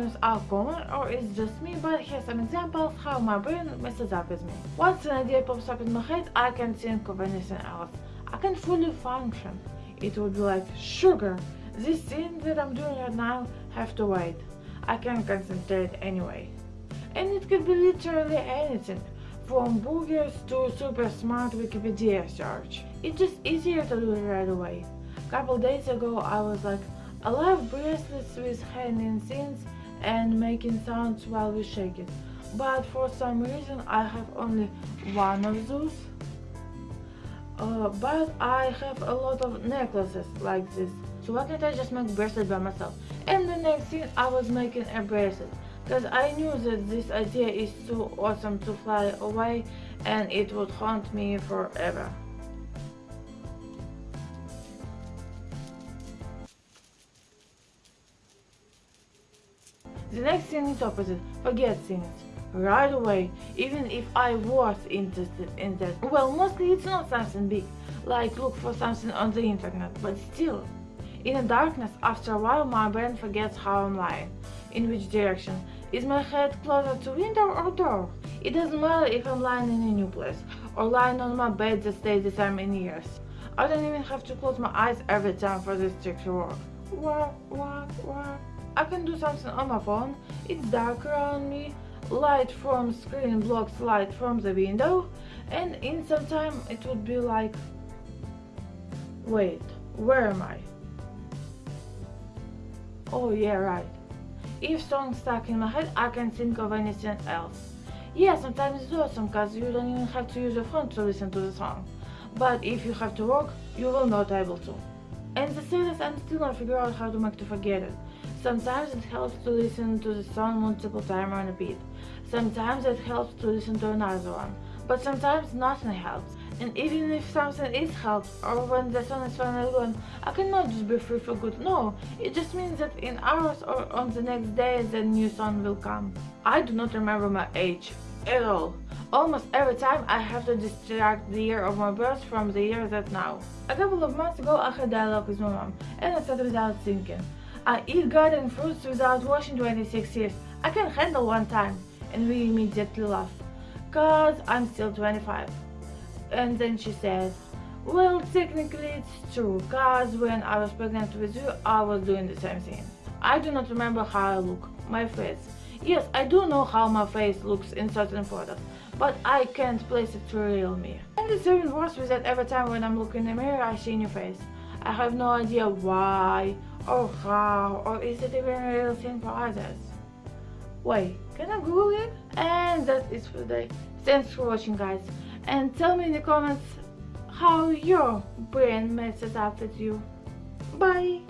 problems are common or it's just me, but here's some examples how my brain messes up with me. Once an idea pops up in my head, I can't think of anything else. I can fully function. It would be like, sugar, this thing that I'm doing right now have to wait. I can't concentrate anyway. And it could be literally anything, from boogers to super smart Wikipedia search. It's just easier to do it right away. Couple days ago I was like, I love bracelets with hanging things and making sounds while we shake it. But for some reason I have only one of those. Uh, but I have a lot of necklaces like this. So why can't I just make bracelet by myself? And the next thing I was making a bracelet because I knew that this idea is too awesome to fly away and it would haunt me forever. The next thing is opposite, forget things. Right away, even if I was interested in that. Well, mostly it's not something big, like look for something on the internet, but still. In the darkness, after a while my brain forgets how I'm lying, in which direction. Is my head closer to window or door? It doesn't matter if I'm lying in a new place, or lying on my bed that stayed the same in years. I don't even have to close my eyes every time for this trick to work. What? I can do something on my phone, it's dark around me, light from screen blocks light from the window, and in some time it would be like... Wait, where am I? Oh yeah, right. If song stuck in my head, I can think of anything else. Yeah, sometimes it's awesome because you don't even have to use your phone to listen to the song. But if you have to work, you will not able to. And the is, I'm still not figure out how to make to forget it. Sometimes it helps to listen to the song multiple times on a beat. Sometimes it helps to listen to another one. But sometimes nothing helps. And even if something is helped, or when the song is finally gone, I cannot just be free for good. No, it just means that in hours or on the next day the new song will come. I do not remember my age at all. Almost every time I have to distract the year of my birth from the year that now. A couple of months ago I had dialogue with my mom, and I said without thinking. I eat garden fruits without washing 26 years. I can handle one time. And we immediately laugh. Cause I'm still 25. And then she said, well, technically it's true, cause when I was pregnant with you, I was doing the same thing. I do not remember how I look, my face. Yes, I do know how my face looks in certain photos, but I can't place it to real me. And it's even worse with that every time when I'm looking in the mirror, I see your face. I have no idea why, Oh, or how, or oh, is it even a real thing for others. Wait, can I Google it? And that is for today. Thanks for watching guys and tell me in the comments how your brain messes up with you. Bye!